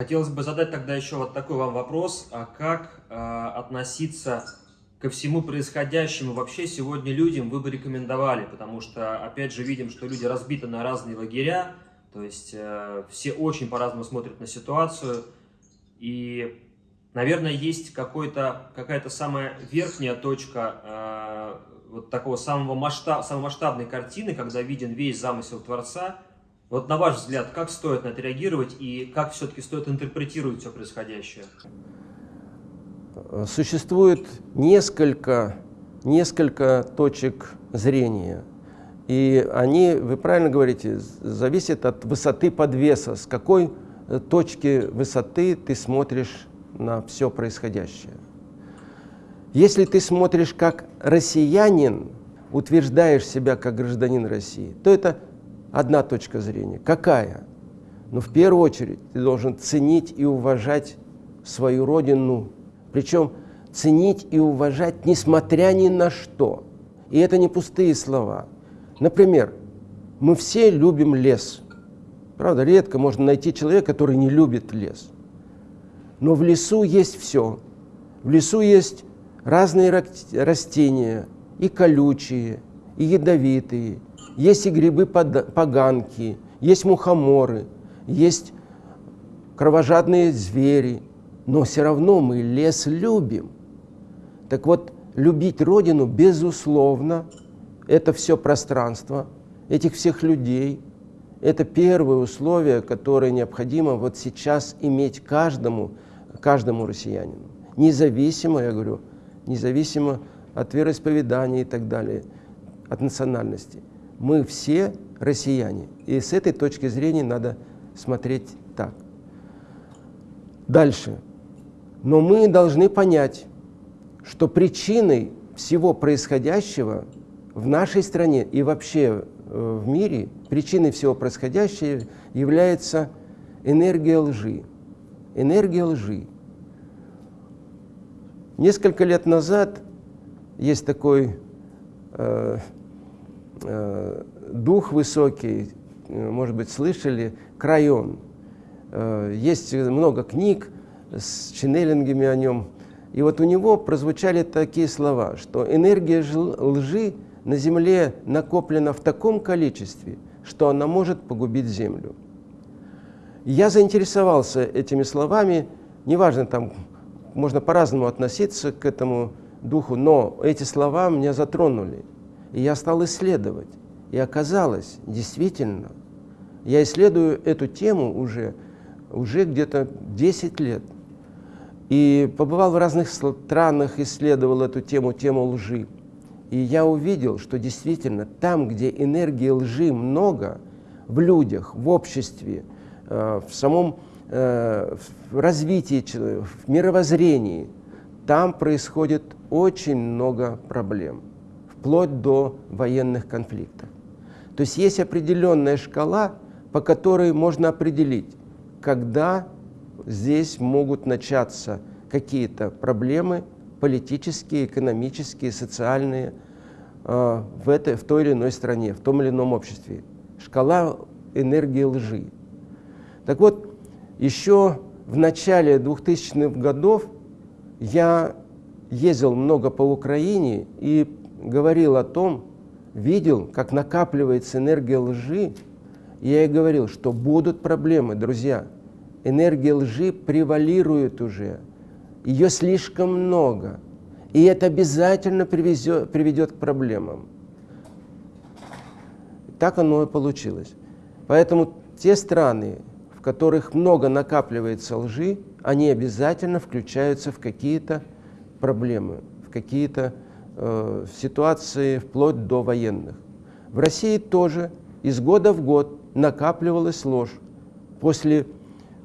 Хотелось бы задать тогда еще вот такой вам вопрос, а как э, относиться ко всему происходящему вообще сегодня людям вы бы рекомендовали, потому что, опять же, видим, что люди разбиты на разные лагеря, то есть э, все очень по-разному смотрят на ситуацию, и, наверное, есть какая-то самая верхняя точка э, вот такого самого масштаб, самой масштабной картины, когда виден весь замысел Творца. Вот на ваш взгляд, как стоит на это реагировать и как все-таки стоит интерпретировать все происходящее? Существует несколько, несколько точек зрения. И они, вы правильно говорите, зависят от высоты подвеса, с какой точки высоты ты смотришь на все происходящее. Если ты смотришь как россиянин, утверждаешь себя как гражданин России, то это одна точка зрения. Какая? Но в первую очередь ты должен ценить и уважать свою родину, причем ценить и уважать несмотря ни на что. И это не пустые слова. Например, мы все любим лес. Правда, редко можно найти человека, который не любит лес. Но в лесу есть все. В лесу есть разные растения, и колючие, и ядовитые. Есть и грибы-поганки, есть мухоморы, есть кровожадные звери. Но все равно мы лес любим. Так вот, любить Родину, безусловно, это все пространство, этих всех людей, это первое условие, которое необходимо вот сейчас иметь каждому, каждому россиянину. Независимо, я говорю, независимо от вероисповедания и так далее, от национальности. Мы все россияне. И с этой точки зрения надо смотреть так. Дальше. Но мы должны понять, что причиной всего происходящего в нашей стране и вообще э, в мире, причиной всего происходящего является энергия лжи. Энергия лжи. Несколько лет назад есть такой э, э, дух высокий, может быть, слышали, Крайон. Э, есть много книг с ченнелингами о нем. И вот у него прозвучали такие слова, что энергия лжи на Земле накоплена в таком количестве, что она может погубить Землю. Я заинтересовался этими словами, неважно там можно по-разному относиться к этому духу, но эти слова меня затронули. И я стал исследовать. И оказалось, действительно, я исследую эту тему уже, уже где-то 10 лет. И побывал в разных странах, исследовал эту тему, тему лжи. И я увидел, что действительно там, где энергии лжи много, в людях, в обществе, э, в самом Э, в развитии, в мировоззрении, там происходит очень много проблем, вплоть до военных конфликтов. То есть есть определенная шкала, по которой можно определить, когда здесь могут начаться какие-то проблемы политические, экономические, социальные э, в, этой, в той или иной стране, в том или ином обществе. Шкала энергии лжи. Так вот, еще в начале 2000-х годов я ездил много по Украине и говорил о том, видел, как накапливается энергия лжи, я и говорил, что будут проблемы, друзья. Энергия лжи превалирует уже, ее слишком много, и это обязательно привезет, приведет к проблемам. Так оно и получилось. Поэтому те страны, в которых много накапливается лжи, они обязательно включаются в какие-то проблемы, в какие-то э, ситуации вплоть до военных. В России тоже из года в год накапливалась ложь. После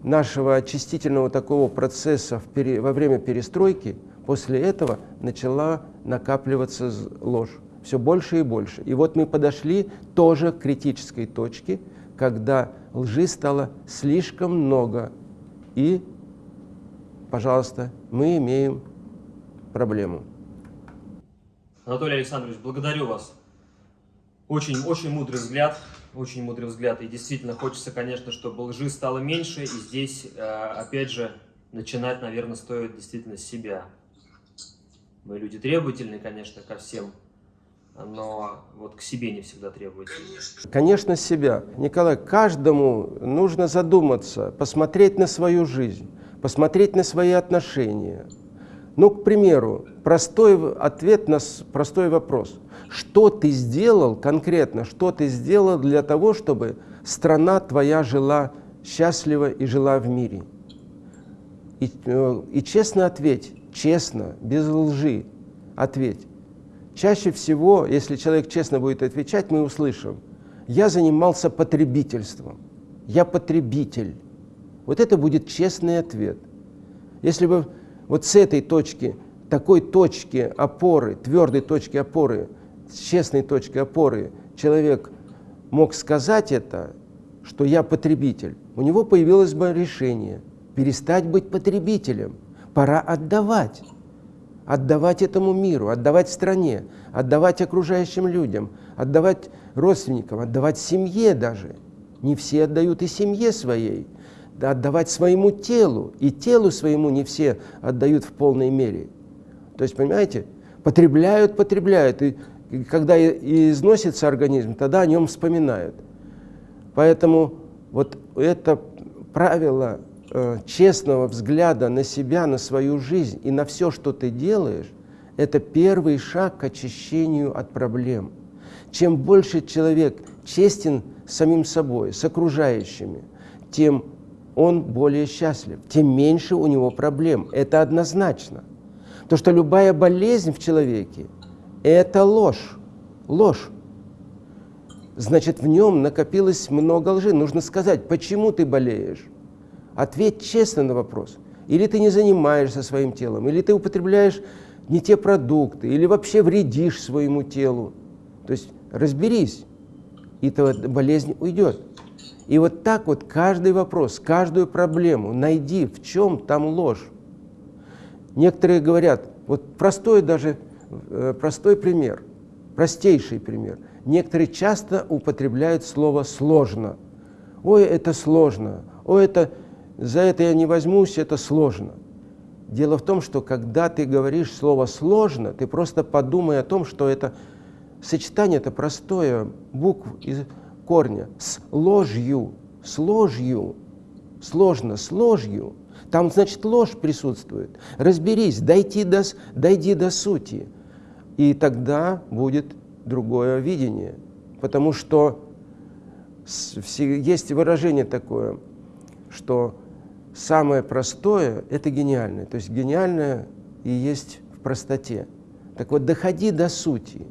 нашего очистительного такого процесса в пере, во время перестройки, после этого начала накапливаться ложь все больше и больше. И вот мы подошли тоже к критической точке, когда лжи стало слишком много. И, пожалуйста, мы имеем проблему. Анатолий Александрович, благодарю вас. Очень, очень мудрый взгляд. очень мудрый взгляд. И действительно хочется, конечно, чтобы лжи стало меньше. И здесь, э, опять же, начинать, наверное, стоит действительно с себя. Мы люди требовательные, конечно, ко всем, но вот к себе не всегда требовательны. Конечно, себя. Николай, каждому нужно задуматься, посмотреть на свою жизнь, посмотреть на свои отношения. Ну, к примеру, простой ответ на простой вопрос. Что ты сделал конкретно, что ты сделал для того, чтобы страна твоя жила счастливо и жила в мире? И, э, и честно ответь, честно, без лжи ответь. Чаще всего, если человек честно будет отвечать, мы услышим, я занимался потребительством, я потребитель. Вот это будет честный ответ. Если бы вот с этой точки, такой точки опоры, твердой точки опоры, честной точки опоры человек мог сказать это, что я потребитель, у него появилось бы решение перестать быть потребителем, пора отдавать. Отдавать этому миру, отдавать стране, отдавать окружающим людям, отдавать родственникам, отдавать семье даже. Не все отдают и семье своей, отдавать своему телу, и телу своему не все отдают в полной мере. То есть, понимаете, потребляют, потребляют, и когда износится организм, тогда о нем вспоминают. Поэтому вот это правило Э, честного взгляда на себя, на свою жизнь и на все, что ты делаешь, это первый шаг к очищению от проблем. Чем больше человек честен самим собой, с окружающими, тем он более счастлив, тем меньше у него проблем. Это однозначно. То, что любая болезнь в человеке – это ложь. Ложь. Значит, в нем накопилось много лжи. Нужно сказать, почему ты болеешь. Ответь честно на вопрос. Или ты не занимаешься своим телом, или ты употребляешь не те продукты, или вообще вредишь своему телу. То есть разберись, и эта болезнь уйдет. И вот так вот каждый вопрос, каждую проблему найди, в чем там ложь. Некоторые говорят, вот простой даже, э, простой пример, простейший пример. Некоторые часто употребляют слово «сложно». Ой, это сложно, ой, это за это я не возьмусь, это сложно. Дело в том, что когда ты говоришь слово «сложно», ты просто подумай о том, что это сочетание это простое, букв из корня, с ложью, с ложью, сложно, с ложью. Там, значит, ложь присутствует. Разберись, дойди до, дойди до сути. И тогда будет другое видение. Потому что есть выражение такое, что самое простое – это гениальное. То есть гениальное и есть в простоте. Так вот, доходи до сути,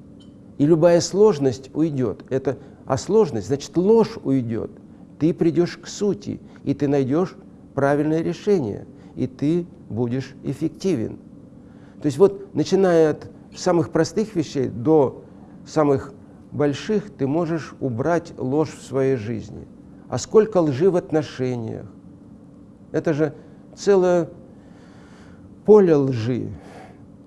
и любая сложность уйдет. Это, а сложность, значит, ложь уйдет. Ты придешь к сути, и ты найдешь правильное решение, и ты будешь эффективен. То есть вот, начиная от самых простых вещей до самых больших, ты можешь убрать ложь в своей жизни. А сколько лжи в отношениях, это же целое поле лжи.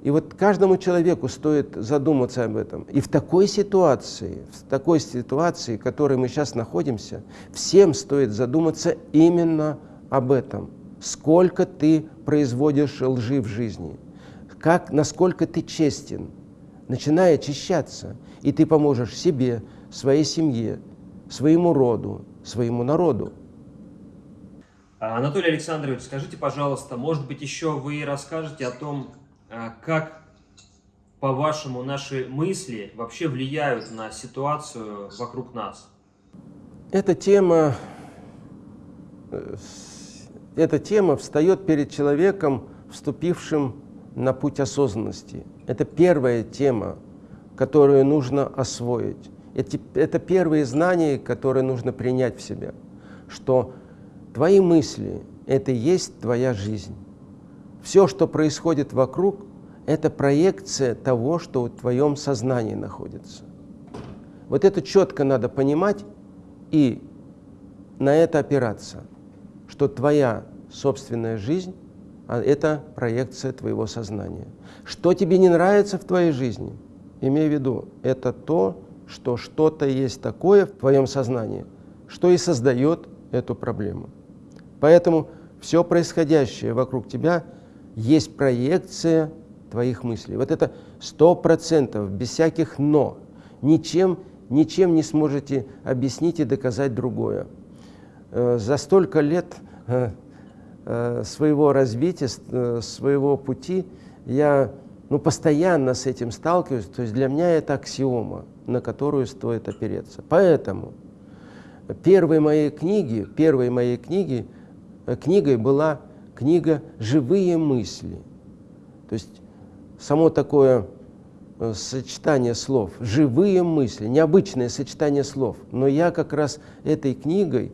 И вот каждому человеку стоит задуматься об этом. И в такой ситуации, в такой ситуации, в которой мы сейчас находимся, всем стоит задуматься именно об этом. Сколько ты производишь лжи в жизни, как, насколько ты честен, начиная очищаться, и ты поможешь себе, своей семье, своему роду, своему народу. А, Анатолий Александрович, скажите, пожалуйста, может быть, еще вы расскажете о том, как, по-вашему, наши мысли вообще влияют на ситуацию вокруг нас? Эта тема, э, эта тема встает перед человеком, вступившим на путь осознанности. Это первая тема, которую нужно освоить. Это, это первые знания, которые нужно принять в себя, что Твои мысли – это и есть твоя жизнь. Все, что происходит вокруг, это проекция того, что в твоем сознании находится. Вот это четко надо понимать и на это опираться, что твоя собственная жизнь а это проекция твоего сознания. Что тебе не нравится в твоей жизни, имей в виду, это то, что что-то есть такое в твоем сознании, что и создает эту проблему. Поэтому все происходящее вокруг тебя есть проекция твоих мыслей. Вот это сто процентов, без всяких «но». Ничем, ничем не сможете объяснить и доказать другое. Э, за столько лет э, э, своего развития, своего пути я ну, постоянно с этим сталкиваюсь. То есть для меня это аксиома, на которую стоит опереться. Поэтому первой моей книги, первой моей книги, книгой была книга «Живые мысли». То есть само такое э, сочетание слов, живые мысли, необычное сочетание слов. Но я как раз этой книгой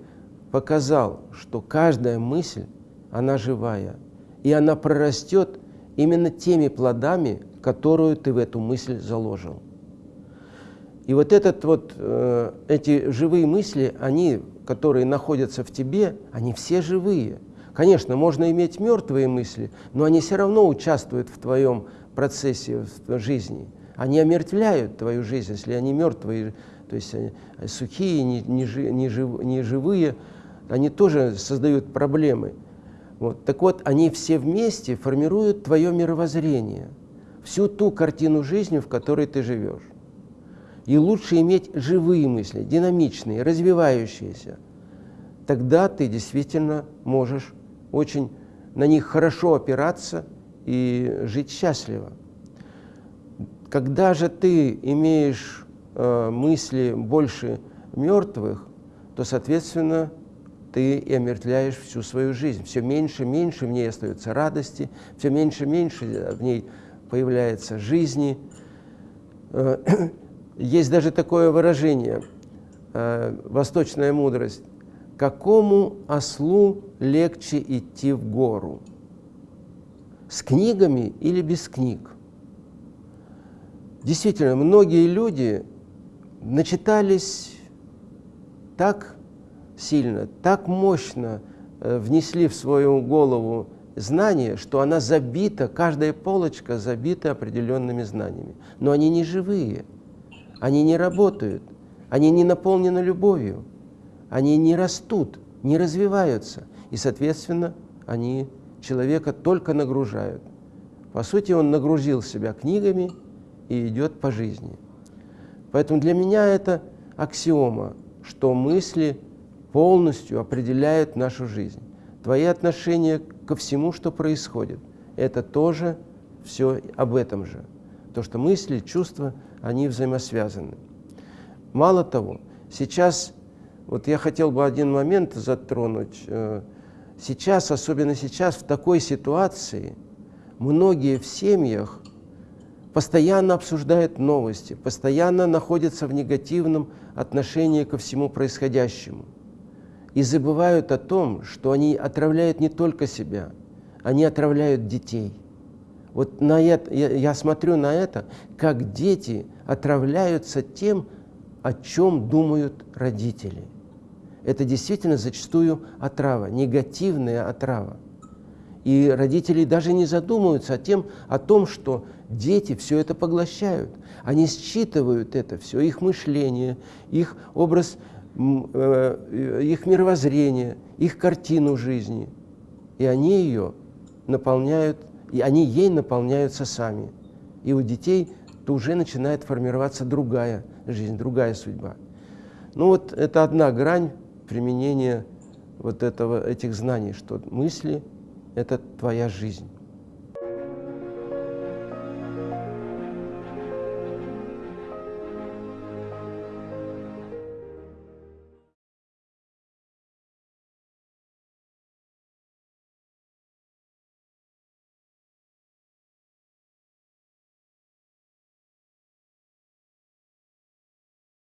показал, что каждая мысль, она живая, и она прорастет именно теми плодами, которую ты в эту мысль заложил. И вот, этот вот, э, эти живые мысли, они, которые находятся в тебе, они все живые. Конечно, можно иметь мертвые мысли, но они все равно участвуют в твоем процессе в жизни. Они омертвляют твою жизнь, если они мертвые, то есть они сухие, не, не, не, жив, не живые, они тоже создают проблемы. Вот. Так вот, они все вместе формируют твое мировоззрение, всю ту картину жизни, в которой ты живешь. И лучше иметь живые мысли, динамичные, развивающиеся. Тогда ты действительно можешь очень на них хорошо опираться и жить счастливо. Когда же ты имеешь э, мысли больше мертвых, то, соответственно, ты и омертвляешь всю свою жизнь. Все меньше и меньше в ней остается радости, все меньше и меньше в ней появляется жизни. Э, есть даже такое выражение, э, восточная мудрость, какому ослу легче идти в гору? С книгами или без книг? Действительно, многие люди начитались так сильно, так мощно э, внесли в свою голову знания, что она забита, каждая полочка забита определенными знаниями. Но они не живые, они не работают, они не наполнены любовью, они не растут, не развиваются. И, соответственно, они человека только нагружают. По сути, он нагрузил себя книгами и идет по жизни. Поэтому для меня это аксиома, что мысли полностью определяют нашу жизнь. Твои отношения ко всему, что происходит, это тоже все об этом же. То, что мысли, чувства, они взаимосвязаны. Мало того, сейчас, вот я хотел бы один момент затронуть. Э, сейчас, особенно сейчас, в такой ситуации, многие в семьях постоянно обсуждают новости, постоянно находятся в негативном отношении ко всему происходящему и забывают о том, что они отравляют не только себя, они отравляют детей. Вот на это, я, я смотрю на это, как дети отравляются тем, о чем думают родители. Это действительно зачастую отрава, негативная отрава. И родители даже не задумываются о, тем, о том, что дети все это поглощают. Они считывают это все, их мышление, их образ Э, их мировоззрение, их картину жизни. И они ее наполняют, и они ей наполняются сами. И у детей то уже начинает формироваться другая жизнь, другая судьба. Ну вот это одна грань применения вот этого, этих знаний, что мысли – это твоя жизнь.